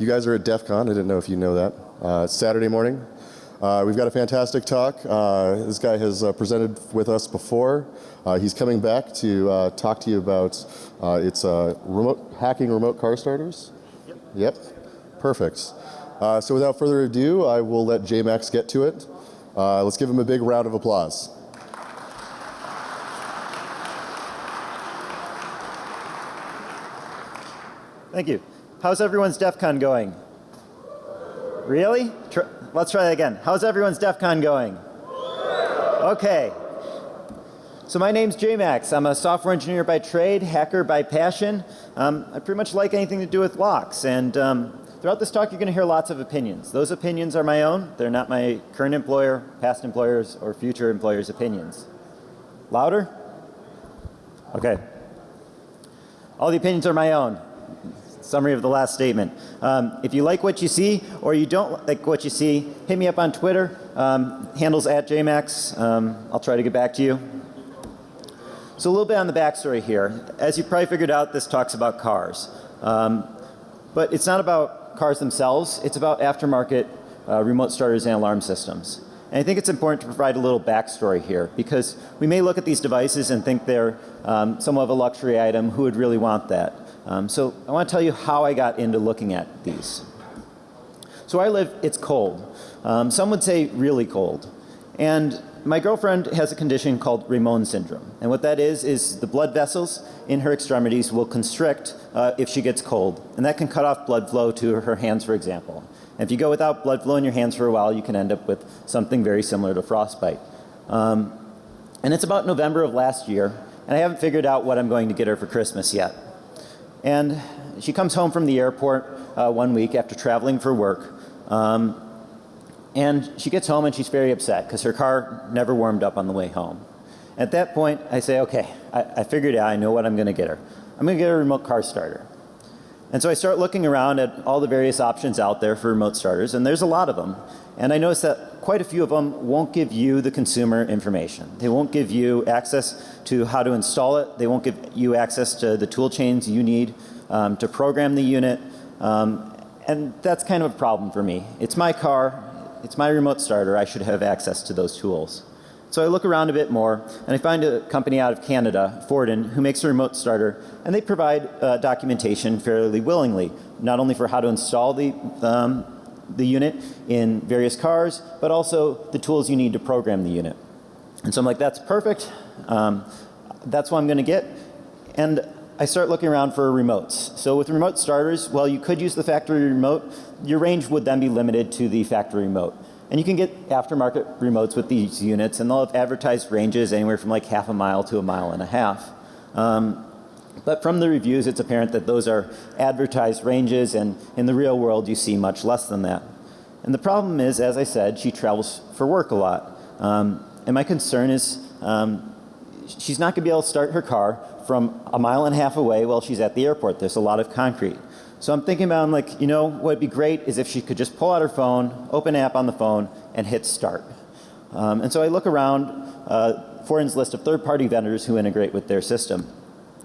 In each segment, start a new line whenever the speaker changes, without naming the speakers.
You guys are at DEF CON. I didn't know if you know that. Uh, Saturday morning. Uh, we've got a fantastic talk. Uh, this guy has uh, presented with us before. Uh, he's coming back to uh, talk to you about uh, it's remote hacking remote car starters.
Yep.
Yep. Perfect. so without further ado, I will let JMax get to it. let's give him a big round of applause.
Thank you. How's everyone's DEF CON going? Really? Tr let's try that again. How's everyone's DEF CON going? Okay. So my name's JMax. I'm a software engineer by trade, hacker by passion. Um, I pretty much like anything to do with locks. And um, throughout this talk, you're going to hear lots of opinions. Those opinions are my own. They're not my current employer, past employers, or future employers' opinions. Louder? Okay. All the opinions are my own summary of the last statement. Um, if you like what you see or you don't like what you see, hit me up on Twitter. Um, handles at JMax. Um, I'll try to get back to you. So a little bit on the backstory here. As you probably figured out, this talks about cars. Um, but it's not about cars themselves. It's about aftermarket uh, remote starters and alarm systems. And I think it's important to provide a little backstory here because we may look at these devices and think they're um, somewhat of a luxury item. Who would really want that? Um, so I want to tell you how I got into looking at these. So I live, it's cold. Um, some would say really cold. And my girlfriend has a condition called Ramon syndrome. And what that is, is the blood vessels in her extremities will constrict uh, if she gets cold. And that can cut off blood flow to her hands, for example. And if you go without blood flow in your hands for a while, you can end up with something very similar to frostbite. Um, and it's about November of last year. And I haven't figured out what I'm going to get her for Christmas yet. And she comes home from the airport uh, one week after traveling for work. Um, and she gets home and she's very upset because her car never warmed up on the way home. At that point, I say, okay, I, I figured out, I know what I'm going to get her. I'm going to get a remote car starter. And so I start looking around at all the various options out there for remote starters, and there's a lot of them. And I notice that quite a few of them won't give you the consumer information. They won't give you access to how to install it. They won't give you access to the tool chains you need um, to program the unit. Um, and that's kind of a problem for me. It's my car. It's my remote starter. I should have access to those tools. So I look around a bit more and I find a company out of Canada, Forden, who makes a remote starter and they provide uh, documentation fairly willingly, not only for how to install the, um, the unit in various cars, but also the tools you need to program the unit. And so I'm like, that's perfect. Um, that's what I'm going to get. And I start looking around for remotes. So with remote starters, well, you could use the factory remote. Your range would then be limited to the factory remote. And you can get aftermarket remotes with these units and they'll have advertised ranges anywhere from like half a mile to a mile and a half. Um, but from the reviews it's apparent that those are advertised ranges and in the real world you see much less than that. And the problem is, as I said, she travels for work a lot. Um, and my concern is um, she's not going to be able to start her car from a mile and a half away while she's at the airport. There's a lot of concrete. So I'm thinking about, I'm like, you know, what would be great is if she could just pull out her phone, open app on the phone, and hit start. Um, and so I look around uh, Forden's list of third-party vendors who integrate with their system.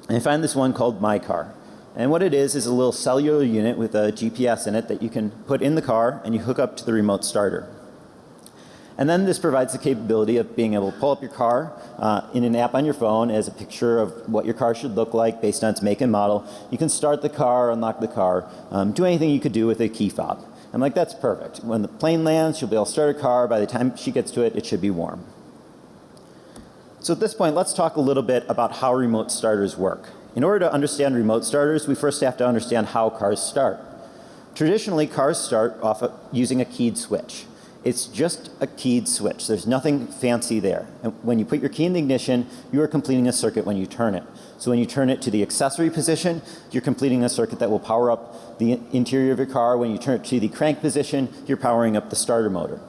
And I find this one called MyCar. And what it is is a little cellular unit with a GPS in it that you can put in the car and you hook up to the remote starter. And then this provides the capability of being able to pull up your car uh, in an app on your phone as a picture of what your car should look like based on its make and model. You can start the car, unlock the car, um, do anything you could do with a key fob. I'm like, that's perfect. When the plane lands, she'll be able to start her car. By the time she gets to it, it should be warm. So at this point, let's talk a little bit about how remote starters work. In order to understand remote starters, we first have to understand how cars start. Traditionally, cars start off of using a keyed switch. It's just a keyed switch. There's nothing fancy there. And when you put your key in the ignition, you are completing a circuit when you turn it. So when you turn it to the accessory position, you're completing a circuit that will power up the interior of your car. When you turn it to the crank position, you're powering up the starter motor.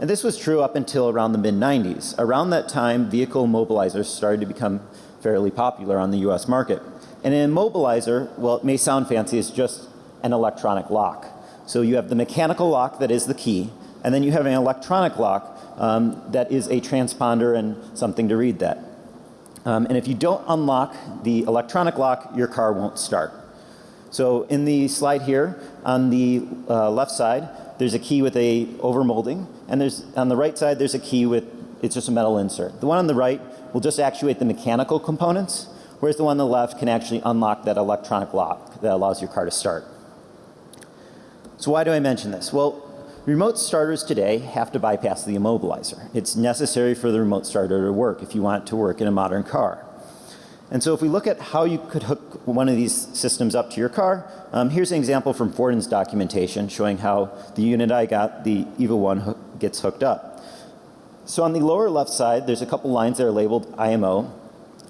And this was true up until around the mid 90s. Around that time, vehicle immobilizers started to become fairly popular on the US market. And an immobilizer, well it may sound fancy, is just an electronic lock. So you have the mechanical lock that is the key and then you have an electronic lock um, that is a transponder and something to read that. Um, and if you don't unlock the electronic lock, your car won't start. So in the slide here, on the uh, left side, there's a key with a overmolding, and there's on the right side there's a key with it's just a metal insert. The one on the right will just actuate the mechanical components, whereas the one on the left can actually unlock that electronic lock that allows your car to start. So why do I mention this? Well, remote starters today have to bypass the immobilizer. It's necessary for the remote starter to work if you want it to work in a modern car. And so if we look at how you could hook one of these systems up to your car, um, here's an example from Fortin's documentation showing how the unit I got, the EVO 1, ho gets hooked up. So on the lower left side, there's a couple lines that are labeled IMO,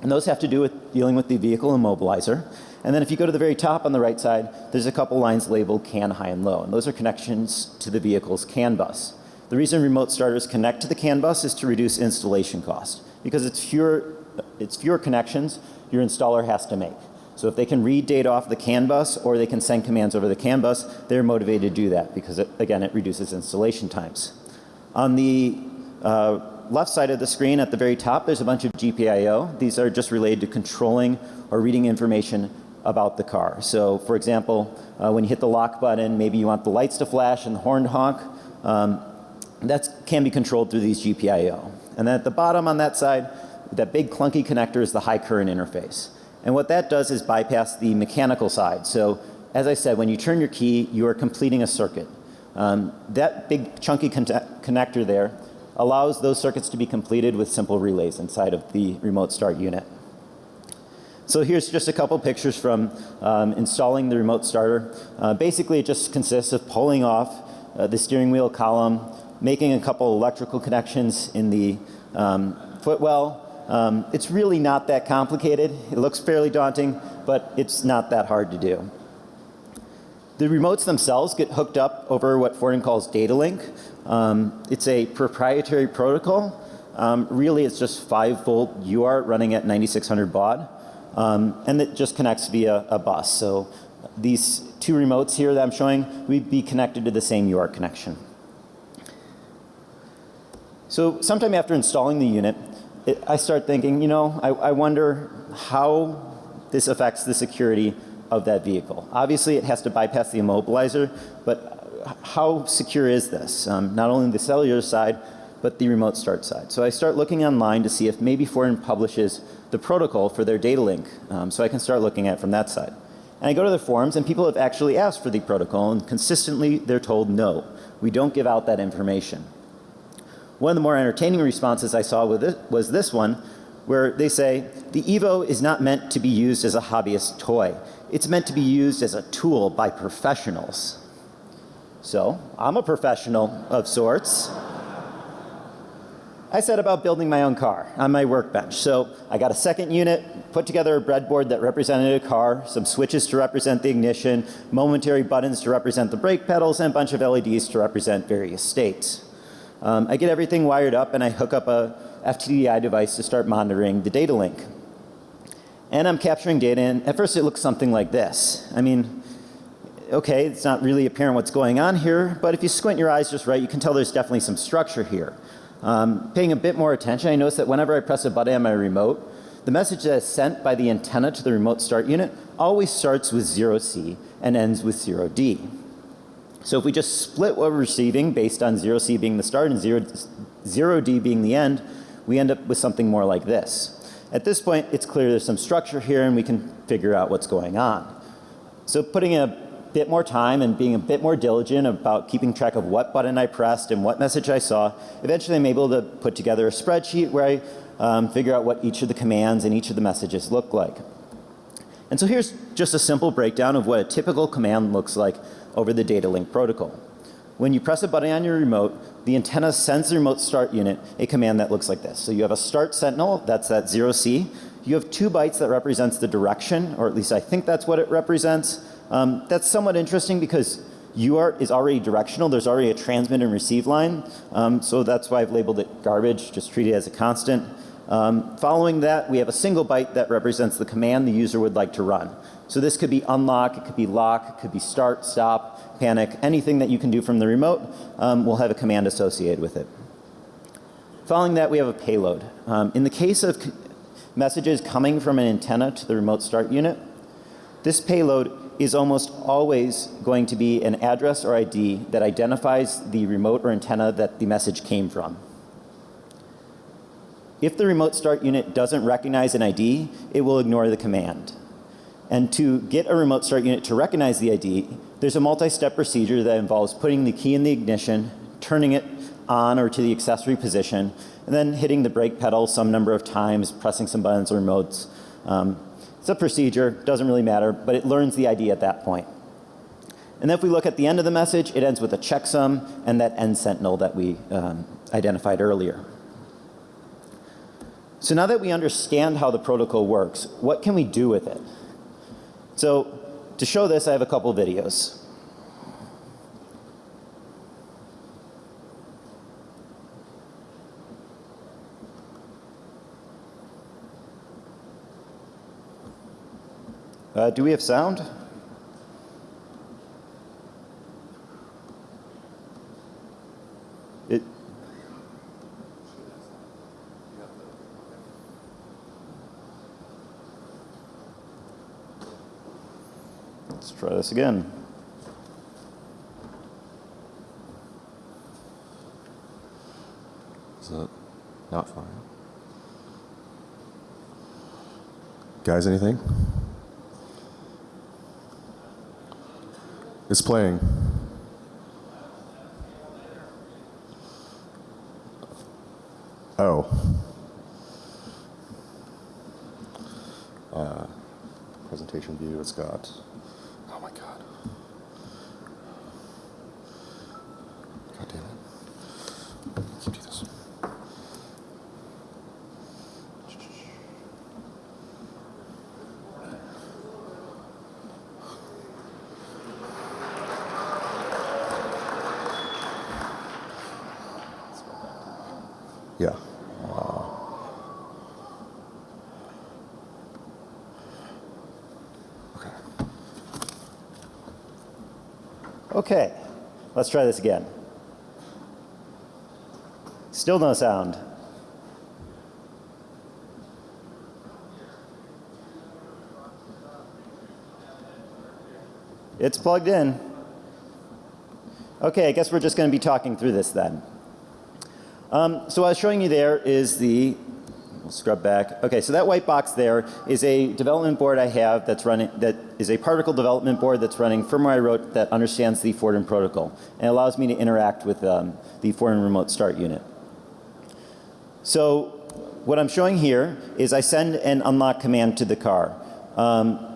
and those have to do with dealing with the vehicle immobilizer. And then if you go to the very top on the right side, there's a couple lines labeled CAN high and low, and those are connections to the vehicle's CAN bus. The reason remote starters connect to the CAN bus is to reduce installation cost, because it's fewer, it's fewer connections your installer has to make. So if they can read data off the CAN bus or they can send commands over the CAN bus, they're motivated to do that because, it, again, it reduces installation times. On the uh, left side of the screen at the very top, there's a bunch of GPIO. These are just related to controlling or reading information about the car. So for example, uh, when you hit the lock button, maybe you want the lights to flash and the horn to honk. Um, that can be controlled through these GPIO. And then at the bottom on that side, that big clunky connector is the high current interface. And what that does is bypass the mechanical side. So as I said, when you turn your key, you are completing a circuit. Um, that big chunky con connector there allows those circuits to be completed with simple relays inside of the remote start unit. So here's just a couple pictures from um, installing the remote starter. Uh, basically it just consists of pulling off uh, the steering wheel column, making a couple electrical connections in the um, footwell. Um, it's really not that complicated. It looks fairly daunting, but it's not that hard to do. The remotes themselves get hooked up over what Fortin calls data link. Um, it's a proprietary protocol. Um, really it's just 5 volt UART running at 9600 baud. Um, and it just connects via a bus. So these two remotes here that I'm showing, we'd be connected to the same UART connection. So sometime after installing the unit, it, I start thinking, you know, I, I wonder how this affects the security of that vehicle. Obviously it has to bypass the immobilizer, but how secure is this? Um, not only the cellular side, but the remote start side. So I start looking online to see if maybe Fortin publishes the protocol for their data link. Um, so I can start looking at it from that side. And I go to the forums and people have actually asked for the protocol and consistently they're told no, we don't give out that information. One of the more entertaining responses I saw with it was this one where they say the Evo is not meant to be used as a hobbyist toy. It's meant to be used as a tool by professionals. So I'm a professional of sorts. I set about building my own car on my workbench. So I got a second unit, put together a breadboard that represented a car, some switches to represent the ignition, momentary buttons to represent the brake pedals, and a bunch of LEDs to represent various states. Um, I get everything wired up and I hook up a FTDI device to start monitoring the data link. And I'm capturing data and at first it looks something like this. I mean, okay, it's not really apparent what's going on here, but if you squint your eyes just right, you can tell there's definitely some structure here. Um, paying a bit more attention, I notice that whenever I press a button on my remote, the message that is sent by the antenna to the remote start unit always starts with 0C and ends with 0D. So if we just split what we're receiving based on 0C being the start and 0, 0D being the end, we end up with something more like this. At this point, it's clear there's some structure here and we can figure out what's going on. So putting a bit more time and being a bit more diligent about keeping track of what button I pressed and what message I saw, eventually I'm able to put together a spreadsheet where I um, figure out what each of the commands and each of the messages look like. And so here's just a simple breakdown of what a typical command looks like over the data link protocol. When you press a button on your remote, the antenna sends the remote start unit a command that looks like this. So you have a start sentinel, that's that 0C. You have two bytes that represents the direction, or at least I think that's what it represents. Um, that's somewhat interesting because UART is already directional. There's already a transmit and receive line. Um, so that's why I've labeled it garbage, just treat it as a constant. Um, following that, we have a single byte that represents the command the user would like to run. So this could be unlock, it could be lock, it could be start, stop, panic, anything that you can do from the remote um, will have a command associated with it. Following that, we have a payload. Um, in the case of messages coming from an antenna to the remote start unit, this payload is almost always going to be an address or ID that identifies the remote or antenna that the message came from. If the remote start unit doesn't recognize an ID, it will ignore the command. And to get a remote start unit to recognize the ID, there's a multi-step procedure that involves putting the key in the ignition, turning it on or to the accessory position, and then hitting the brake pedal some number of times, pressing some buttons or remotes. Um, it's a procedure, doesn't really matter, but it learns the ID at that point. And then if we look at the end of the message, it ends with a checksum and that end sentinel that we um, identified earlier. So now that we understand how the protocol works, what can we do with it? So to show this, I have a couple videos. Uh, do we have sound? It, let's try this again.
Is that not fine? Guys, anything? It's playing. Oh. Uh, presentation view, it's got. Oh my god. God damn it. Keep do this. Yeah. Okay.
Okay, let's try this again. Still no sound. It's plugged in. Okay, I guess we're just going to be talking through this then. Um, so what I was showing you there is the, we'll scrub back. Okay, so that white box there is a development board I have that's running, that is a particle development board that's running firmware I wrote that understands the Fortin protocol and allows me to interact with um, the Fortin remote start unit. So what I'm showing here is I send an unlock command to the car. Um,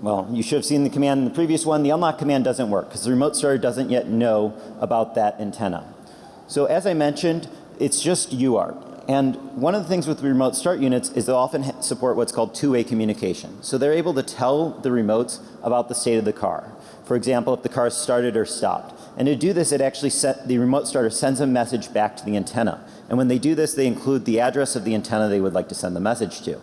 well, you should have seen the command in the previous one. The unlock command doesn't work because the remote starter doesn't yet know about that antenna. So as I mentioned, it's just UART. And one of the things with remote start units is they often support what's called two-way communication. So they're able to tell the remotes about the state of the car. For example, if the car started or stopped. And to do this, it actually set, the remote starter sends a message back to the antenna. And when they do this, they include the address of the antenna they would like to send the message to.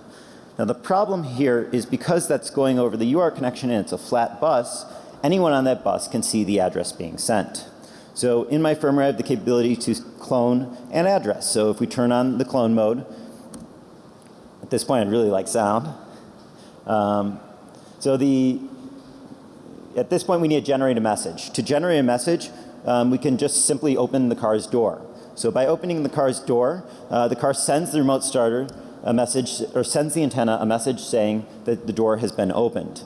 Now the problem here is because that's going over the UART connection and it's a flat bus, anyone on that bus can see the address being sent. So in my firmware I have the capability to clone an address. So if we turn on the clone mode, at this point I'd really like sound. Um, so the, at this point we need to generate a message. To generate a message, um, we can just simply open the car's door. So by opening the car's door, uh, the car sends the remote starter a message or sends the antenna a message saying that the door has been opened.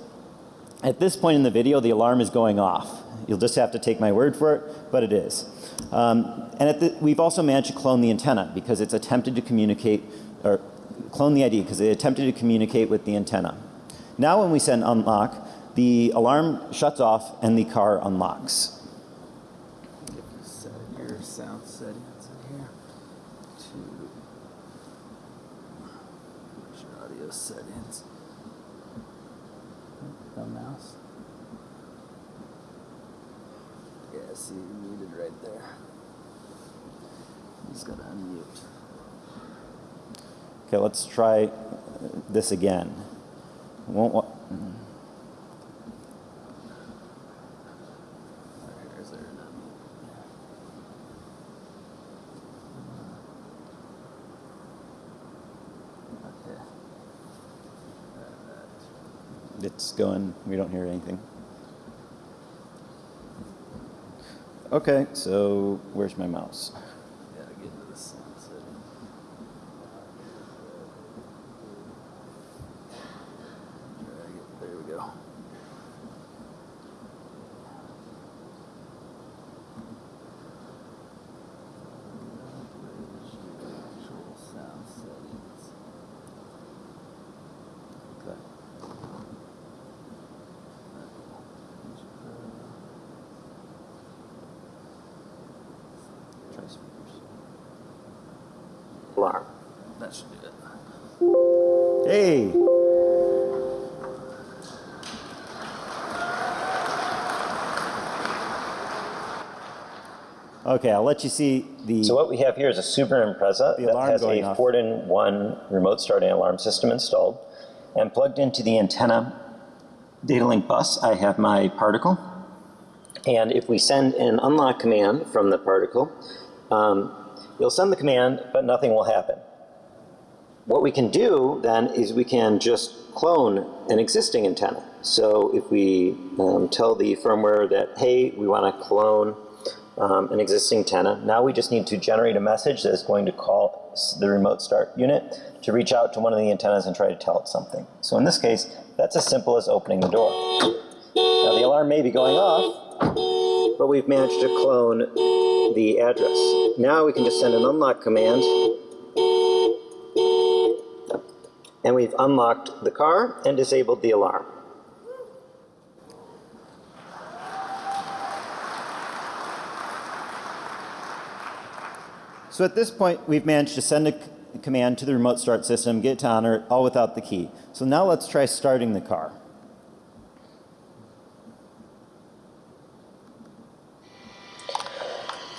At this point in the video, the alarm is going off. You'll just have to take my word for it, but it is. Um, and the, we've also managed to clone the antenna because it's attempted to communicate, or clone the ID because it attempted to communicate with the antenna. Now when we send unlock, the alarm shuts off and the car unlocks.
Set your sound settings in here to where's your audio settings. The mouse. Yeah, see, you muted right there. Just gotta unmute.
Okay, let's try this again. Won't wa-
Or is there an unmute? Okay.
it It's going, we don't hear anything. Okay, so where's my mouse?
Gotta get to the sound setting. Drag it. There we go. Actual sound settings. Okay.
Try speakers.
Alarm. That should do it.
Hey! Okay, I'll let you see the.
So what we have here is a Super Impreza that has a
off.
four-in-one remote starting alarm system installed. And plugged into the antenna data link bus, I have my particle. And if we send an unlock command from the particle, um, you'll send the command, but nothing will happen. What we can do then is we can just clone an existing antenna. So if we um, tell the firmware that, hey, we want to clone um, an existing antenna, now we just need to generate a message that is going to call the remote start unit to reach out to one of the antennas and try to tell it something. So in this case, that's as simple as opening the door. Now the alarm may be going off, but we've managed to clone the address. Now we can just send an unlock command and we've unlocked the car and disabled the alarm.
So at this point, we've managed to send a command to the remote start system, get it to honor it, all without the key. So now let's try starting the car.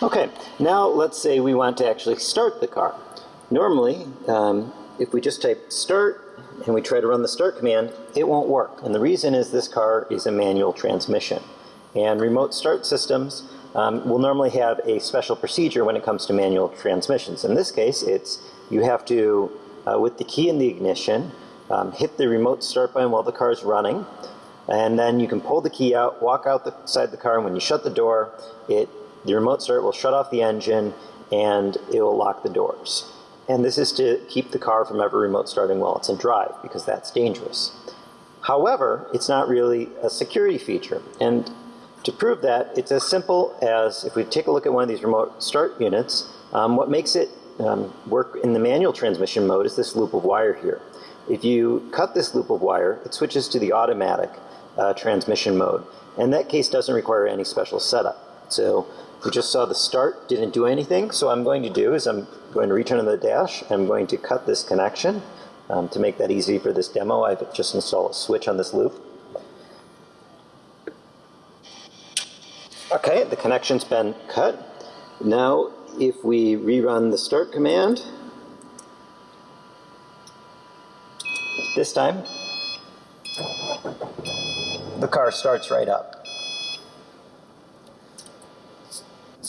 Okay, now let's say we want to actually start the car. Normally, um, if we just type start and we try to run the start command, it won't work. And the reason is this car is a manual transmission. And remote start systems um, will normally have a special procedure when it comes to manual transmissions. In this case, it's you have to, uh, with the key in the ignition, um, hit the remote start button while the car is running, and then you can pull the key out, walk outside the car, and when you shut the door, it the remote start will shut off the engine and it will lock the doors. And this is to keep the car from ever remote starting while it's in drive because that's dangerous. However, it's not really a security feature. And to prove that, it's as simple as if we take a look at one of these remote start units, um, what makes it um, work in the manual transmission mode is this loop of wire here. If you cut this loop of wire, it switches to the automatic uh, transmission mode. And that case doesn't require any special setup. So we just saw the start didn't do anything. So what I'm going to do is I'm going to return to the dash. I'm going to cut this connection. Um, to make that easy for this demo, I've just installed a switch on this loop. Okay, the connection's been cut. Now, if we rerun the start command, this time, the car starts right up.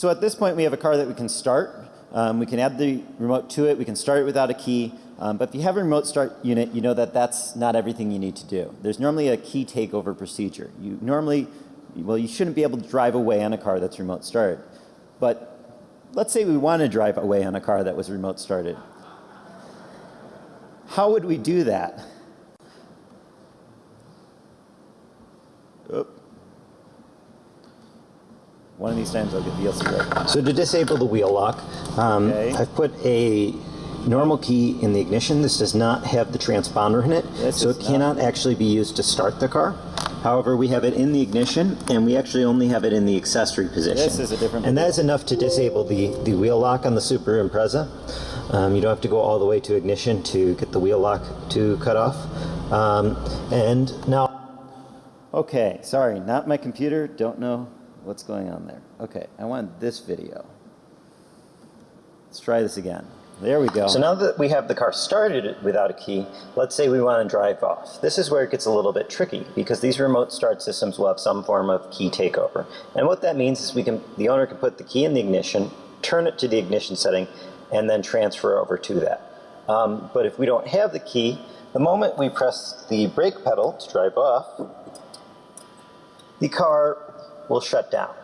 So at this point, we have a car that we can start. Um, we can add the remote to it. We can start it without a key. Um, but if you have a remote start unit, you know that that's not everything you need to do. There's normally a key takeover procedure. You normally, well, you shouldn't be able to drive away on a car that's remote started. But let's say we want to drive away on a car that was remote started. How would we do that? One of these times I'll get VLC right.
So to disable the wheel lock, um,
Okay.
I've put a normal key in the ignition. This does not have the transponder in it,
This
so it
not-
cannot actually be used to start the car. However, we have it in the ignition, and we actually only have it in the accessory position.
This is a different
And that is enough to disable the, the wheel lock on the Super Impreza. Um, you don't have to go all the way to ignition to get the wheel lock to cut off. Um, and now
Okay, sorry, not my computer. Don't know what's going on there. Okay, I want this video. Let's try this again. There we go.
So now that we have the car started without a key, let's say we want to drive off. This is where it gets a little bit tricky because these remote start systems will have some form of key takeover. And what that means is we can, the owner can put the key in the ignition, turn it to the ignition setting, and then transfer over to that. Um, but if we don't have the key, The moment we press the brake pedal to drive off, the car will shut down.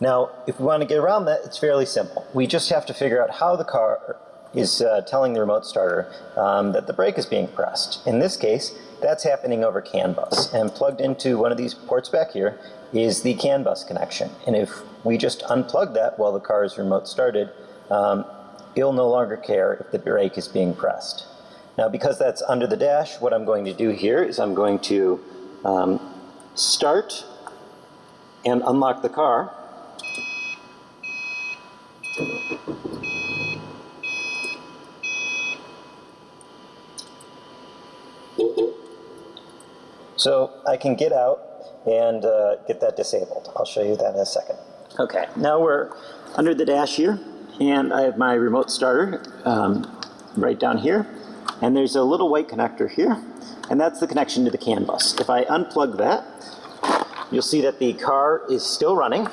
Now, if we want to get around that, it's fairly simple. We just have to figure out how the car is uh, telling the remote starter um, that the brake is being pressed. In this case, that's happening over CAN bus. And plugged into one of these ports back here is the CAN bus connection. And if we just unplug that while the car is remote started, um, it'll no longer care if the brake is being pressed. Now, because that's under the dash, what I'm going to do here is I'm going to um, start and unlock the car. So I can get out and uh, get that disabled. I'll show you that in a second. Okay, now we're under the dash here, and I have my remote starter um, right down here, and there's a little white connector here, and that's the connection to the CAN bus. If I unplug that, you'll see that the car is still running,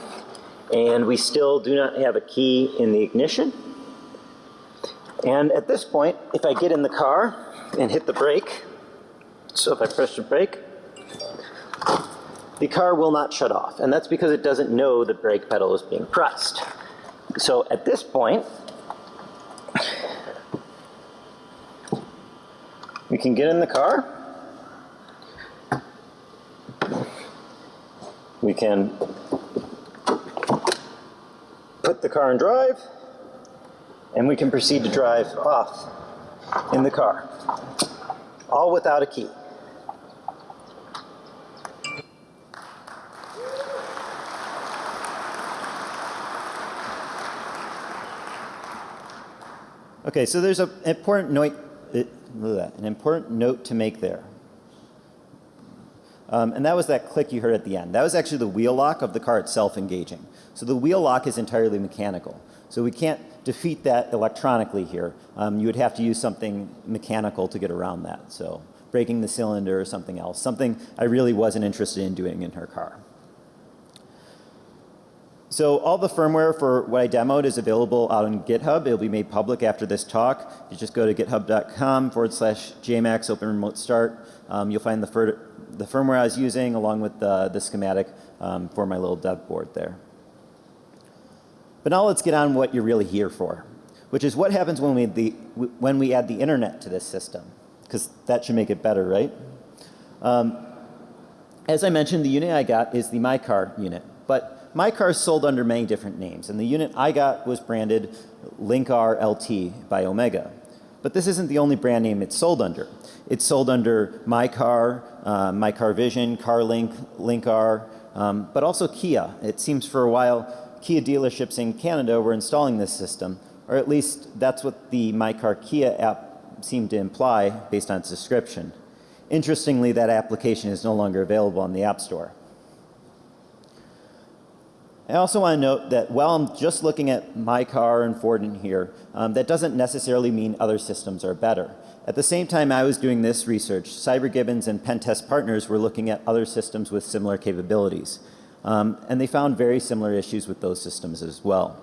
and we still do not have a key in the ignition. And at this point, if I get in the car and hit the brake, so if I press the brake, the car will not shut off. And that's because it doesn't know the brake pedal is being pressed. So at this point, we can get in the car. We can put the car in drive, and we can proceed to drive off in the car, all without a key.
Okay, so there's an important note, uh, an important note to make there. Um, and that was that click you heard at the end. That was actually the wheel lock of the car itself engaging. So the wheel lock is entirely mechanical. So we can't defeat that electronically here. Um, you would have to use something mechanical to get around that. So breaking the cylinder or something else. Something I really wasn't interested in doing in her car. So all the firmware for what I demoed is available out on GitHub. It'll be made public after this talk. You just go to github.com forward slash JMax open remote start. Um, you'll find the, the firmware I was using along with the, the schematic um, for my little dev board there. But now let's get on what you're really here for, which is what happens when we, the, when we add the internet to this system, because that should make it better, right? Um, as I mentioned, the unit I got is the MyCar unit, but MyCar is sold under many different names, and the unit I got was branded Link-R LT by Omega. But this isn't the only brand name it's sold under. It's sold under My Car, uh, My Car Vision, CarLink, Link-R, um, but also Kia. It seems for a while Kia dealerships in Canada were installing this system, or at least that's what the My Car Kia app seemed to imply based on its description. Interestingly, that application is no longer available on the App Store. I also want to note that while I'm just looking at my car and Ford in here, um, that doesn't necessarily mean other systems are better. At the same time I was doing this research, CyberGibbons and Pentest Partners were looking at other systems with similar capabilities. Um, and they found very similar issues with those systems as well.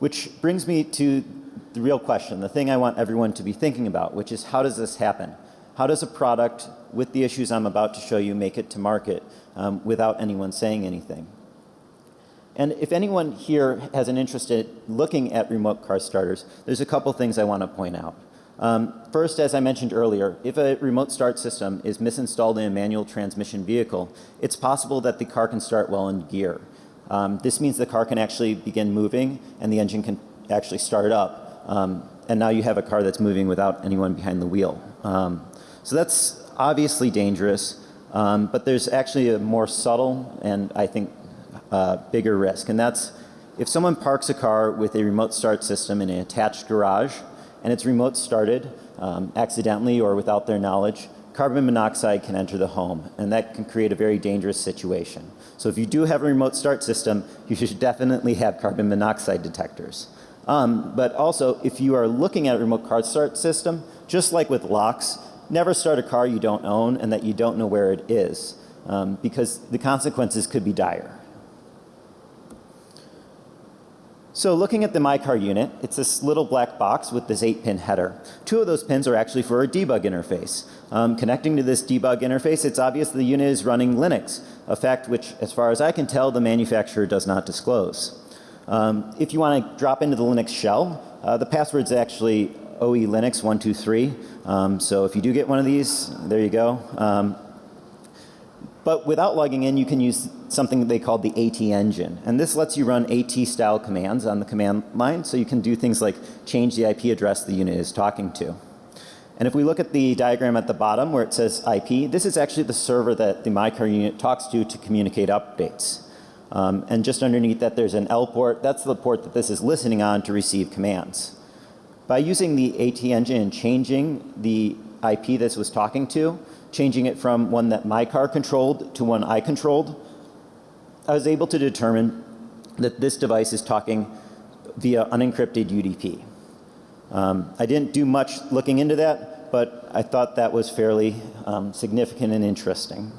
Which brings me to the real question, the thing I want everyone to be thinking about, which is how does this happen? How does a product with the issues I'm about to show you make it to market um, without anyone saying anything? And if anyone here has an interest in looking at remote car starters, there's a couple things I want to point out. Um, first, as I mentioned earlier, if a remote start system is misinstalled in a manual transmission vehicle, it's possible that the car can start well in gear. Um, this means the car can actually begin moving and the engine can actually start up. Um, and now you have a car that's moving without anyone behind the wheel. Um, so that's obviously dangerous, um, but there's actually a more subtle and I think uh, bigger risk. And that's if someone parks a car with a remote start system in an attached garage and it's remote started um, accidentally or without their knowledge, carbon monoxide can enter the home and that can create a very dangerous situation. So if you do have a remote start system, you should definitely have carbon monoxide detectors. Um, but also, if you are looking at a remote car start system, just like with locks, never start a car you don't own and that you don't know where it is um, because the consequences could be dire. So looking at the MyCar unit, it's this little black box with this 8-pin header. Two of those pins are actually for a debug interface. Um, connecting to this debug interface, it's obvious the unit is running Linux, a fact which, as far as I can tell, the manufacturer does not disclose. Um, if you want to drop into the Linux shell, uh, the password's actually OE Linux 123. Um, so if you do get one of these, there you go. Um, but without logging in, you can use something they call the AT engine. And this lets you run AT style commands on the command line. So you can do things like change the IP address the unit is talking to. And if we look at the diagram at the bottom where it says IP, this is actually the server that the MyCar unit talks to to communicate updates. Um, and just underneath that there's an L port. That's the port that this is listening on to receive commands. By using the AT engine and changing the IP this was talking to, changing it from one that my car controlled to one I controlled, I was able to determine that this device is talking via unencrypted UDP. Um, I didn't do much looking into that, but I thought that was fairly um, significant and interesting.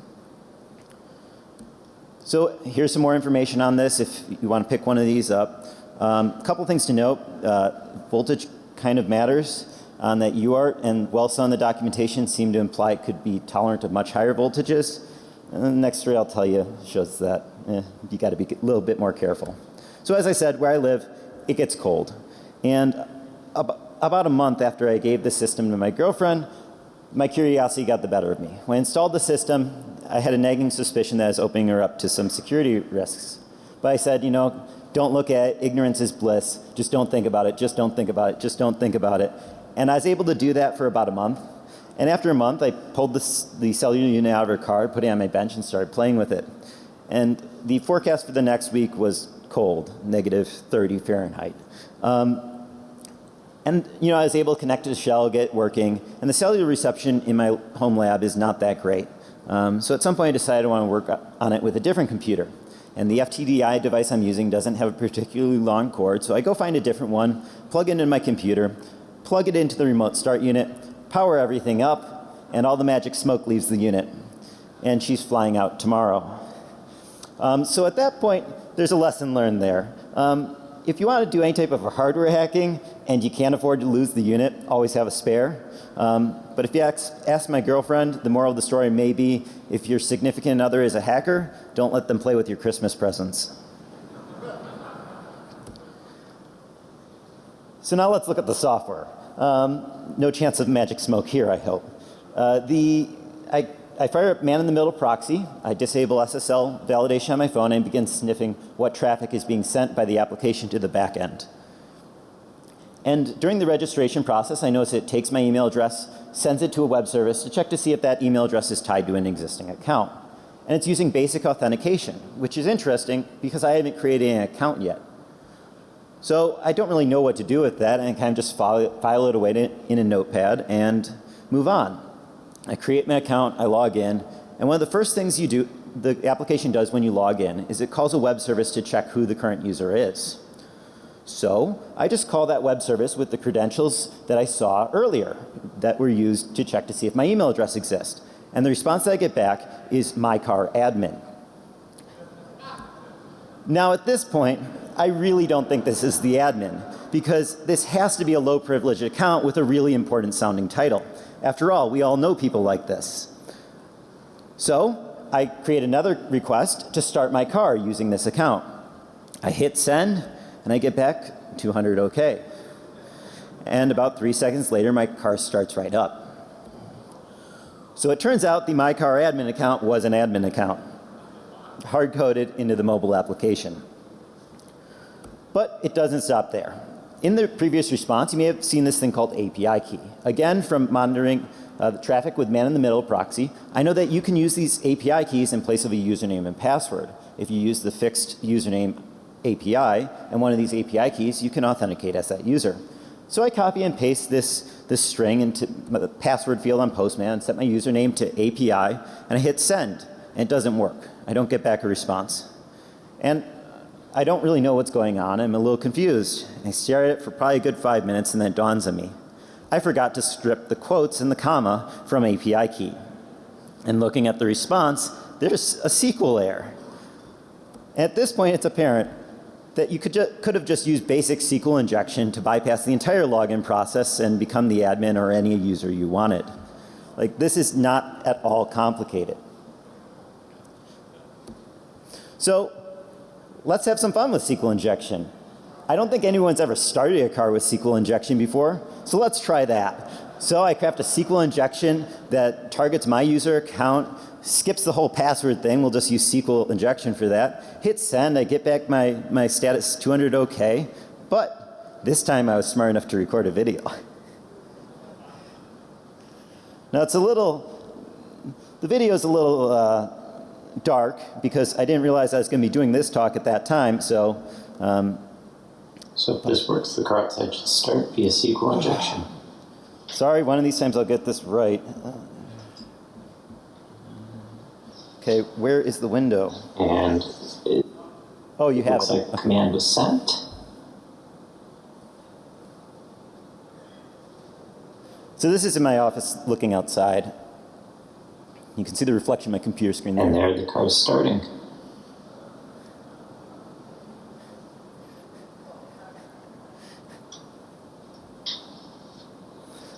So here's some more information on this if you want to pick one of these up. A um, couple things to note. Uh, voltage kind of matters on that UART and well saw in the documentation seem to imply it could be tolerant of much higher voltages. And the next three I'll tell you shows that eh, you got to be a little bit more careful. So as I said, where I live, it gets cold. And ab about a month after I gave the system to my girlfriend, my curiosity got the better of me. When I installed the system, I had a nagging suspicion that I was opening her up to some security risks. But I said, you know, don't look at it. Ignorance is bliss. Just don't think about it. Just don't think about it. Just don't think about it. And I was able to do that for about a month. And after a month, I pulled the cellular unit out of her car, put it on my bench, and started playing with it. And the forecast for the next week was cold, negative 30 Fahrenheit. Um, and you know, I was able to connect to the shell, get working, and the cellular reception in my home lab is not that great. Um, so at some point I decided I want to work on it with a different computer. And the FTDI device I'm using doesn't have a particularly long cord, so I go find a different one, plug it into my computer, plug it into the remote start unit, power everything up, and all the magic smoke leaves the unit. And she's flying out tomorrow. Um, so at that point, there's a lesson learned there. Um, if you want to do any type of hardware hacking and you can't afford to lose the unit, always have a spare. Um, but if you ask, ask, my girlfriend, the moral of the story may be if your significant other is a hacker, don't let them play with your Christmas presents. so now let's look at the software. Um, no chance of magic smoke here, I hope. Uh, the, I I fire up man-in-the-middle proxy. I disable SSL validation on my phone and begin sniffing what traffic is being sent by the application to the back end. And during the registration process, I notice it takes my email address, sends it to a web service to check to see if that email address is tied to an existing account. And it's using basic authentication, which is interesting because I haven't created an account yet. So I don't really know what to do with that and I kind of just file, file it away in a notepad and move on. I create my account, I log in, and one of the first things you do, the application does when you log in is it calls a web service to check who the current user is. So I just call that web service with the credentials that I saw earlier that were used to check to see if my email address exists. And the response that I get back is my car admin. Now at this point, I really don't think this is the admin because this has to be a low privilege account with a really important sounding title. After all, we all know people like this. So I create another request to start my car using this account. I hit send and I get back 200 OK. And about three seconds later, my car starts right up. So it turns out the My Car admin account was an admin account, hard coded into the mobile application. But it doesn't stop there in the previous response, you may have seen this thing called API key. Again, from monitoring uh, the traffic with man-in-the-middle proxy, I know that you can use these API keys in place of a username and password. If you use the fixed username API and one of these API keys, you can authenticate as that user. So I copy and paste this, this string into the password field on Postman, set my username to API, and I hit send, it doesn't work. I don't get back a response. And I don't really know what's going on. I'm a little confused. I stare at it for probably a good five minutes and then it dawns on me. I forgot to strip the quotes and the comma from API key. And looking at the response, there's a SQL error. At this point, it's apparent that you could, ju- could have just used basic SQL injection to bypass the entire login process and become the admin or any user you wanted. Like this is not at all complicated. So let's have some fun with SQL injection. I don't think anyone's ever started a car with SQL injection before, so let's try that. So I craft a SQL injection that targets my user account, skips the whole password thing, we'll just use SQL injection for that, hit send, I get back my, my status 200 OK, but this time I was smart enough to record a video. Now it's a little, the video is a little uh, dark because I didn't realize I was going to be doing this talk at that time, so um,
So if this works, the car outside should start via SQL injection.
Sorry, one of these times I'll get this right. Okay, where is the window?
And it
Oh, you have it.
like the command was sent.
So this is in my office looking outside. You can see the reflection of my computer screen
And
there.
there the car is starting.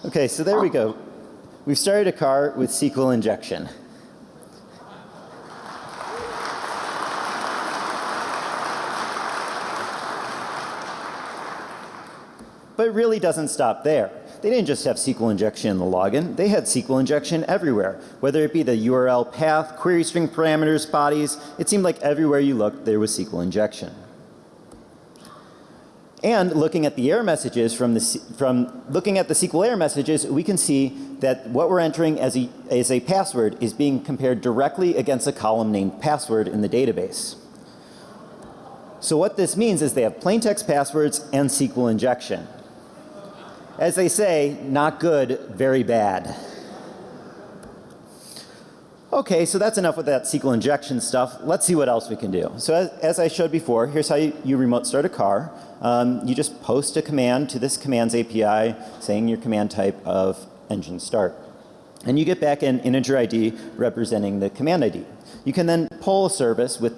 Okay, so there we go. We've started a car with SQL injection. But it really doesn't stop there. They didn't just have SQL injection in the login, they had SQL injection everywhere. Whether it be the URL path, query string parameters, bodies, it seemed like everywhere you looked there was SQL injection. And looking at the error messages from the from looking at the SQL error messages, we can see that what we're entering as a as a password is being compared directly against a column named password in the database. So what this means is they have plain text passwords and SQL injection. As they say, not good, very bad. Okay, so that's enough with that SQL injection stuff. Let's see what else we can do. So as, as I showed before, here's how you, you remote start a car. Um, you just post a command to this commands API saying your command type of engine start. And you get back an integer ID representing the command ID. You can then pull a service with,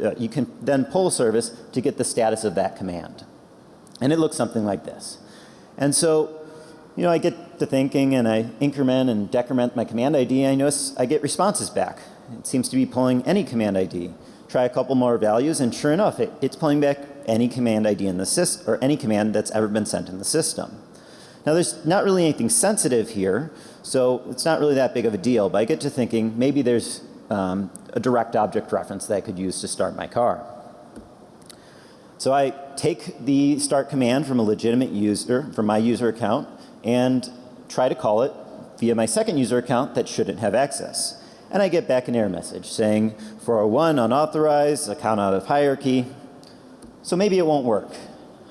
uh, you can then pull a service to get the status of that command. And it looks something like this. And so, you know, I get to thinking and I increment and decrement my command ID. and I notice I get responses back. It seems to be pulling any command ID. Try a couple more values and sure enough, it, it's pulling back any command ID in the system or any command that's ever been sent in the system. Now there's not really anything sensitive here, so it's not really that big of a deal, but I get to thinking maybe there's um, a direct object reference that I could use to start my car. So I take the start command from a legitimate user, from my user account, and try to call it via my second user account that shouldn't have access. And I get back an error message saying 401 unauthorized, account out of hierarchy. So maybe it won't work.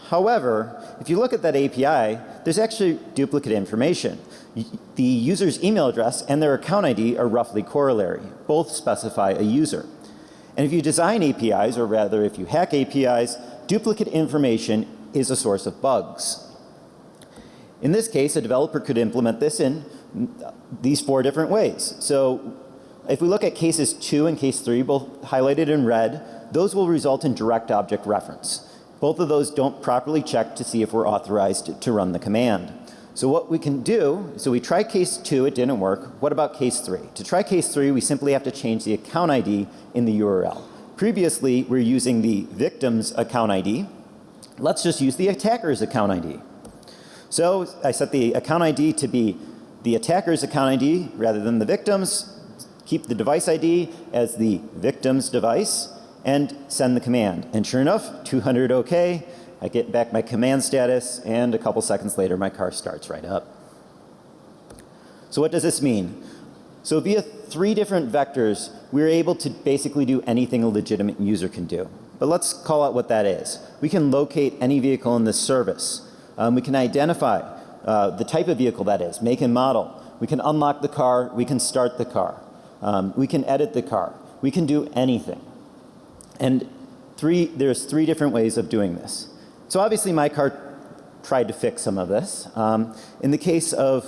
However, if you look at that API, there's actually duplicate information. Y- The user's email address and their account ID are roughly corollary. Both specify a user. And if you design APIs, or rather if you hack APIs, duplicate information is a source of bugs. In this case, a developer could implement this in mm, these four different ways. So if we look at cases two and case three, both highlighted in red, those will result in direct object reference. Both of those don't properly check to see if we're authorized to run the command. So what we can do, so we try case two, it didn't work. What about case three? To try case three, we simply have to change the account ID in the URL. Previously, we're using the victim's account ID. Let's just use the attacker's account ID. So I set the account ID to be the attacker's account ID rather than the victim's. Keep the device ID as the victim's device and send the command. And sure enough, 200 OK. I get back my command status and a couple seconds later my car starts right up. So what does this mean? So via three different vectors, we're able to basically do anything a legitimate user can do. But let's call out what that is. We can locate any vehicle in this service. Um, we can identify uh, the type of vehicle that is, make and model. We can unlock the car. We can start the car. Um, we can edit the car. We can do anything. And three, there's three different ways of doing this. So obviously MyCar tried to fix some of this. Um, in the case of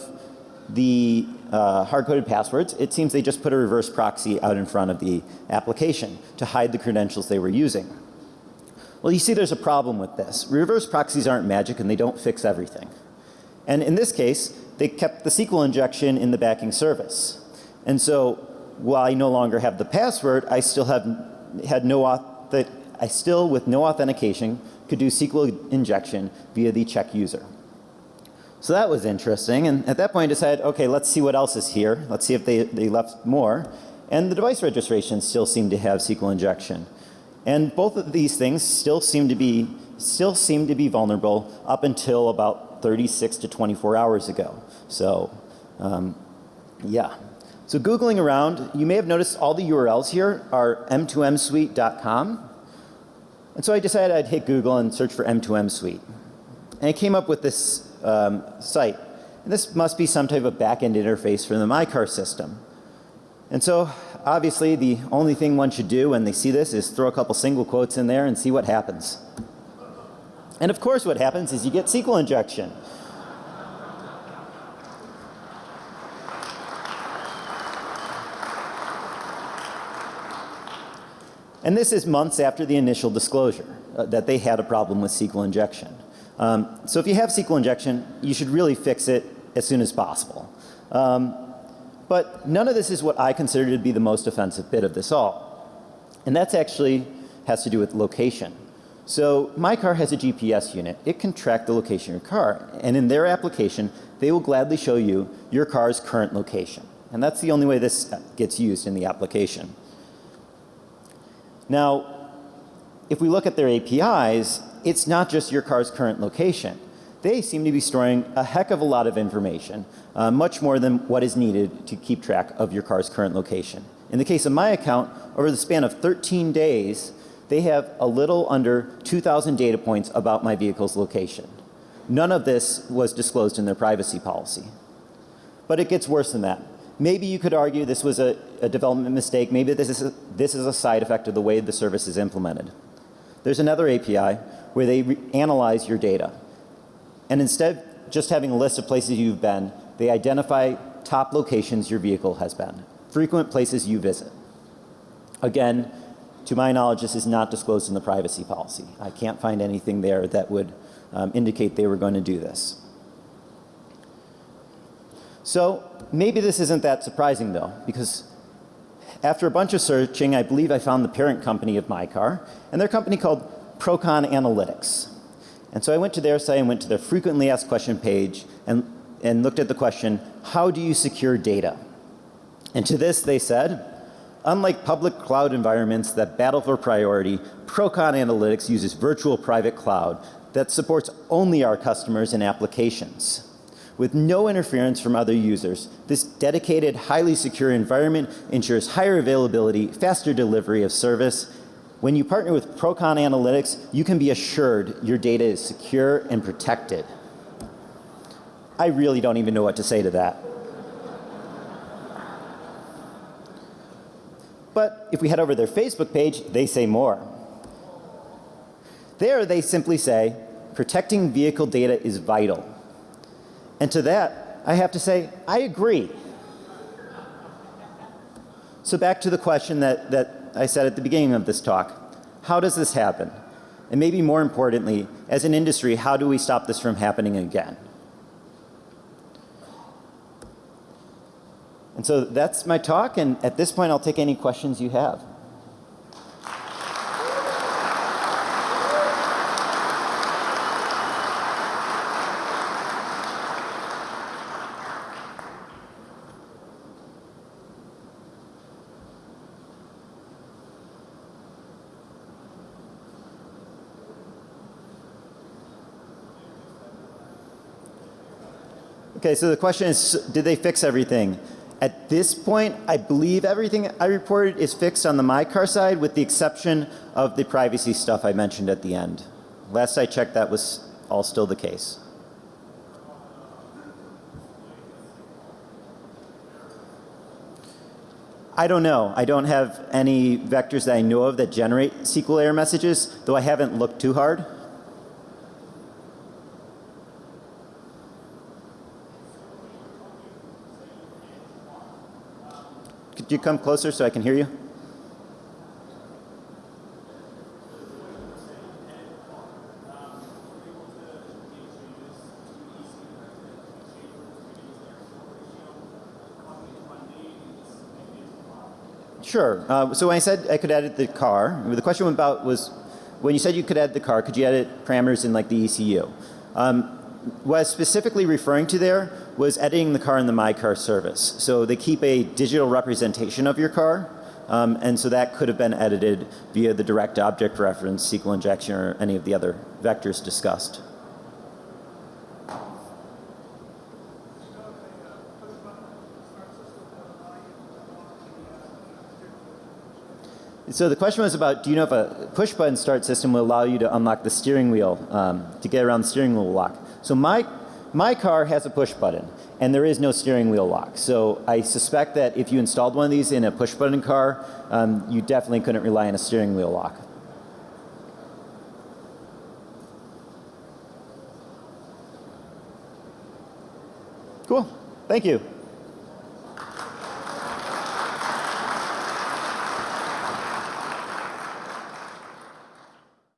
the uh, hard-coded passwords, it seems they just put a reverse proxy out in front of the application to hide the credentials they were using. Well, you see there's a problem with this. Reverse proxies aren't magic and they don't fix everything. And in this case, they kept the SQL injection in the backing service. And so while I no longer have the password, I still have had no auth that I still with no authentication could do SQL injection via the check user. So that was interesting and at that point I decided okay let's see what else is here. Let's see if they, they left more and the device registration still seemed to have SQL injection. And both of these things still seem to be still seem to be vulnerable up until about 36 to 24 hours ago. So um, yeah. So Googling around, you may have noticed all the URLs here are m2msuite.com. And so I decided I'd hit Google and search for M2M Suite. And I came up with this um, site. And this must be some type of back-end interface for the MyCar system. And so obviously the only thing one should do when they see this is throw a couple single quotes in there and see what happens. And of course what happens is you get SQL injection. And this is months after the initial disclosure uh, that they had a problem with SQL injection. Um, so if you have SQL injection, you should really fix it as soon as possible. Um, but none of this is what I consider to be the most offensive bit of this all. And that's actually has to do with location. So my car has a GPS unit. It can track the location of your car. And in their application, they will gladly show you your car's current location. And that's the only way this gets used in the application. Now, if we look at their APIs, it's not just your car's current location. They seem to be storing a heck of a lot of information, uh, much more than what is needed to keep track of your car's current location. In the case of my account, over the span of 13 days, they have a little under 2,000 data points about my vehicle's location. None of this was disclosed in their privacy policy. But it gets worse than that. Maybe you could argue this was a, a development mistake. Maybe this is, a, this is a side effect of the way the service is implemented. There's another API where they analyze your data. And instead of just having a list of places you've been, they identify top locations your vehicle has been, frequent places you visit. Again, to my knowledge, this is not disclosed in the privacy policy. I can't find anything there that would um, indicate they were going to do this. So maybe this isn't that surprising though, because after a bunch of searching, I believe I found the parent company of MyCar, and their company called Procon Analytics. And so I went to their site and went to their frequently asked question page and, and looked at the question, how do you secure data? And to this they said, unlike public cloud environments that battle for priority, Procon Analytics uses virtual private cloud that supports only our customers and applications with no interference from other users. This dedicated, highly secure environment ensures higher availability, faster delivery of service. When you partner with Procon Analytics, you can be assured your data is secure and protected. I really don't even know what to say to that. But if we head over to their Facebook page, they say more. There they simply say, protecting vehicle data is vital. And to that, I have to say, I agree. So back to the question that, that I said at the beginning of this talk. How does this happen? And maybe more importantly, as an industry, how do we stop this from happening again? And so that's my talk, and at this point I'll take any questions you have. Okay, so the question is, did they fix everything? At this point, I believe everything I reported is fixed on the MyCar side with the exception of the privacy stuff I mentioned at the end. Last I checked, that was all still the case. I don't know. I don't have any vectors that I know of that generate SQL error messages, though I haven't looked too hard. you come closer so I can hear you? Sure. Uh, so when I said I could edit the car, the question about was when you said you could edit the car, could you edit parameters in like the ECU? Um, what I was specifically referring to there was editing the car in the My Car service. So they keep a digital representation of your car, um, and so that could have been edited via the direct object reference, SQL injection, or any of the other vectors discussed. So the question was about, do you know if a push button start system will allow you to unlock the steering wheel um, to get around the steering wheel lock? So my my car has a push button, and there is no steering wheel lock. So I suspect that if you installed one of these in a push button car, um, you definitely couldn't rely on a steering wheel lock. Cool. Thank you.